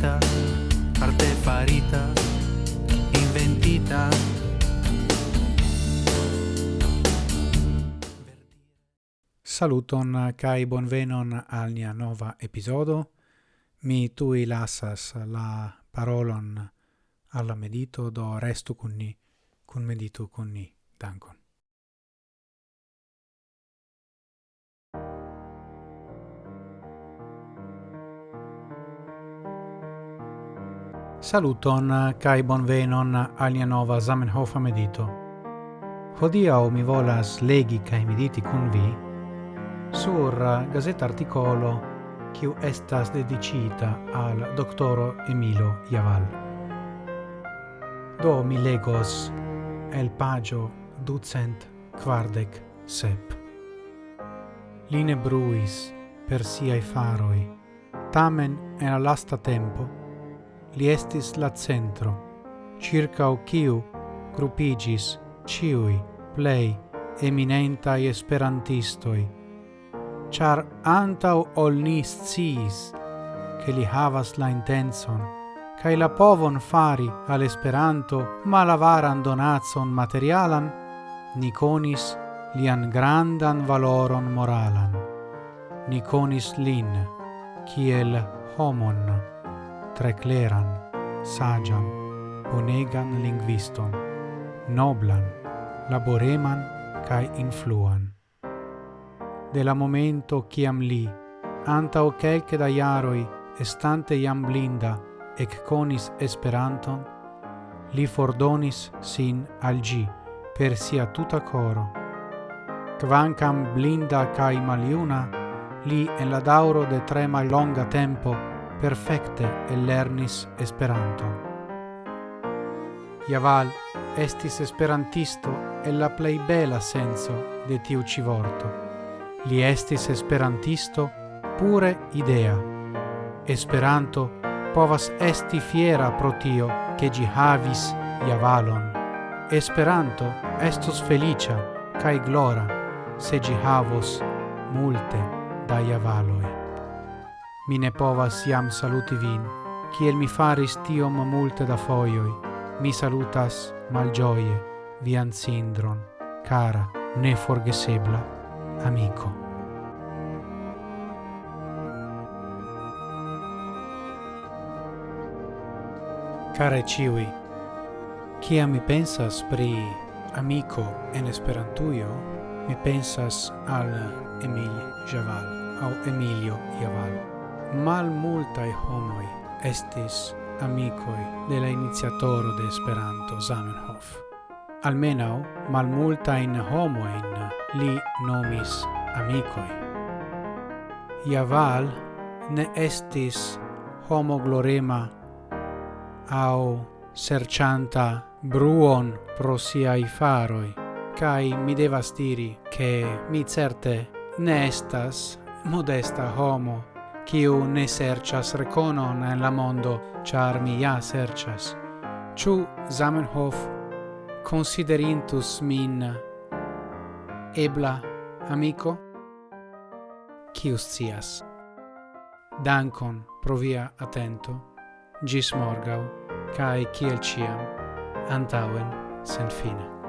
farita arte farita, inventita. Saluton kai bonvenon al nia nova episodo. Mi tui lasas la parolon alla medito do restu con ni, con medito con ni. Dankon. Saluton kai bonvenon alia nova Zamenhof medito. Hodia mi volas legi kai mediti kun vi sur gazeta articolo kiu estas dedicita al doktoro Emilo Javal. Do mi legos el pagio ducent quardec sep. Line bruis per siai faroi, tamen en la lasta tempo li estis la centro, circa o ciu grupigis ciui plei eminentai esperantistoi, char antau ol ni sciis che li havas la intenson, cae la povon fari al Esperanto malavaran donatson materialan, ni conis lian grandan valoron moralan. Ni conis lin, kiel homon tre cleran, sagian, bonegan linguiston, noblan, laboreman cae influan. De la momento ciam li, antau quelce da iaroi, estante iam blinda, ec conis Esperanton, li fordonis sin al gi per sia tuta coro. Quancam blinda cae maliuna, li en la dauro de tre mallonga tempo perfecte lernis Esperanton. Iaval estis esperantisto e la plei bela senso de tiu ci vorto. Li estis esperantisto pure idea. Esperanto povas esti fiera pro tio che gi havis Javalon. Esperanto estos felicia cae glora se gi havos multe da Javaloi mi ne povas iam saluti vin, kiel mi faris tiom multe da foioi, mi salutas malgioie vian sindron, cara, ne forgesebla, amico. Care ciui, Kia mi pensas pri amico en esperantuio, mi pensas al Emil Javal, au Emilio Javal mal multae homoi estis amicoi de la iniziatoro de Esperanto Zamenhof. Almenau mal multain homoin li nomis amicoi. Iaval ne estis homo glorema au sercianta bruon pro siai faroi, cae mi devas diri che mi certe ne estas modesta homo kiu ne serĉas rekonon en la mondo, ĉar mi ja serĉas. Ĉu Zamenhof considerintus min ebla amico? Kiu scias? Dankon pro via atento. Gis morgau, cae ciel ciam, antauen sen fine.